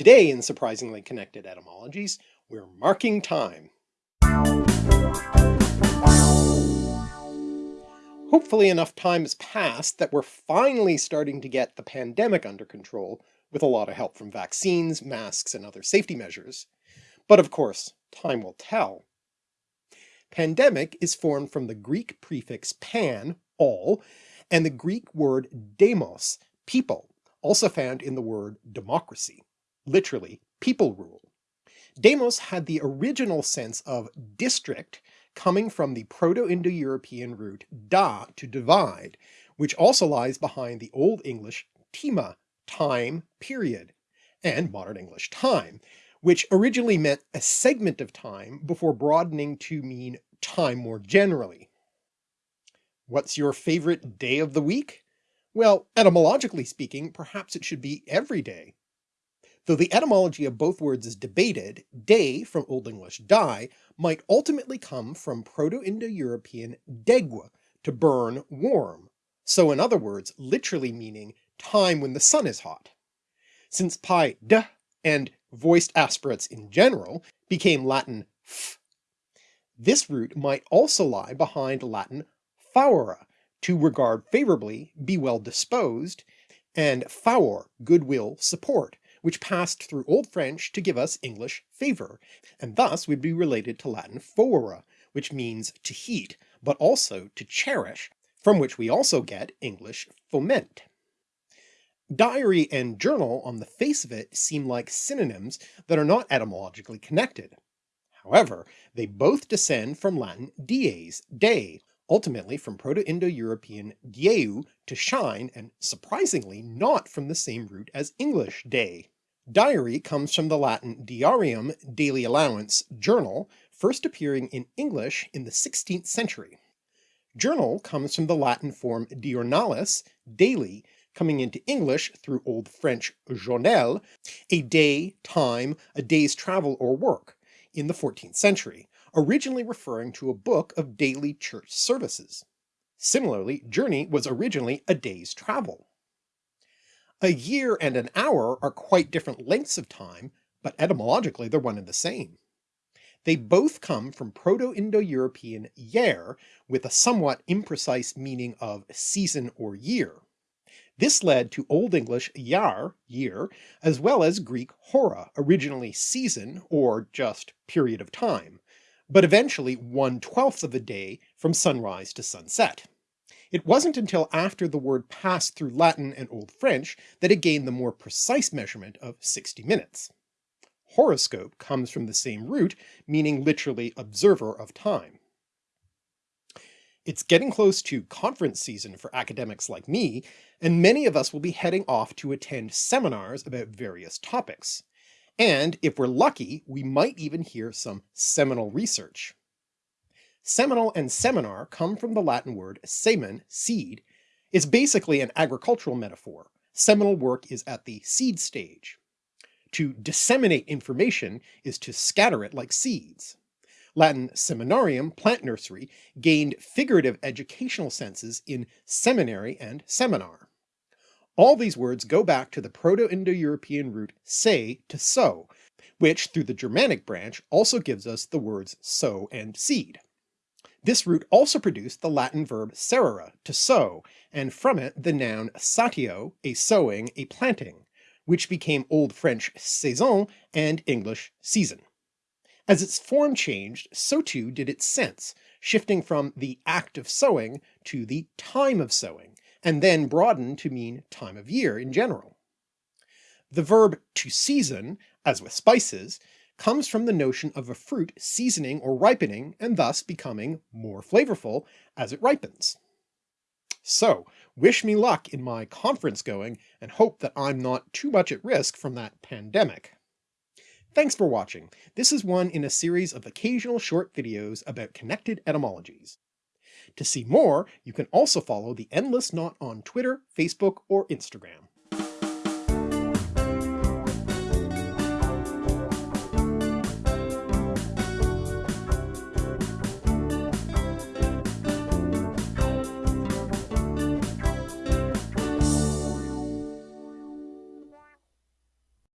Today in Surprisingly Connected Etymologies, we're marking time. Hopefully enough time has passed that we're finally starting to get the pandemic under control with a lot of help from vaccines, masks, and other safety measures. But of course, time will tell. Pandemic is formed from the Greek prefix pan, all, and the Greek word demos, people, also found in the word democracy, literally people rule. Demos had the original sense of district coming from the Proto-Indo-European root da to divide, which also lies behind the Old English tima, time, period, and modern English time, which originally meant a segment of time before broadening to mean time more generally. What's your favorite day of the week? Well, etymologically speaking, perhaps it should be every day. Though the etymology of both words is debated, day from Old English die might ultimately come from Proto-Indo-European degua, to burn warm, so in other words literally meaning time when the sun is hot. Since pi d and voiced aspirates in general became Latin f, this root might also lie behind Latin favere, to regard favourably, be well disposed, and favor, goodwill, support, which passed through Old French to give us English favour, and thus would be related to Latin fovere, which means to heat, but also to cherish, from which we also get English foment. Diary and journal on the face of it seem like synonyms that are not etymologically connected. However, they both descend from Latin dies, day, ultimately from Proto-Indo-European dyeu, to shine, and surprisingly not from the same root as English day. Diary comes from the Latin diarium, daily allowance, journal, first appearing in English in the 16th century. Journal comes from the Latin form diurnalis, daily, coming into English through Old French journal, a day, time, a day's travel or work, in the 14th century, originally referring to a book of daily church services. Similarly, journey was originally a day's travel. A year and an hour are quite different lengths of time, but etymologically they're one and the same. They both come from Proto-Indo-European yer, with a somewhat imprecise meaning of season or year. This led to Old English yar, year, as well as Greek hora, originally season or just period of time, but eventually one-twelfth of a day from sunrise to sunset. It wasn't until after the word passed through Latin and Old French that it gained the more precise measurement of 60 minutes. Horoscope comes from the same root, meaning literally observer of time. It's getting close to conference season for academics like me, and many of us will be heading off to attend seminars about various topics. And if we're lucky, we might even hear some seminal research. Seminal and seminar come from the Latin word semen, seed. It's basically an agricultural metaphor. Seminal work is at the seed stage. To disseminate information is to scatter it like seeds. Latin seminarium, plant nursery, gained figurative educational senses in seminary and seminar. All these words go back to the Proto-Indo-European root se to sow, which through the Germanic branch also gives us the words sow and seed. This root also produced the Latin verb serere, to sow, and from it the noun satio, a sowing, a planting, which became Old French saison and English season. As its form changed, so too did its sense, shifting from the act of sowing to the time of sowing, and then broadened to mean time of year in general. The verb to season, as with spices, comes from the notion of a fruit seasoning or ripening and thus becoming more flavorful as it ripens. So wish me luck in my conference going and hope that I'm not too much at risk from that pandemic. Thanks for watching. This is one in a series of occasional short videos about connected etymologies. To see more, you can also follow the Endless Knot on Twitter, Facebook, or Instagram.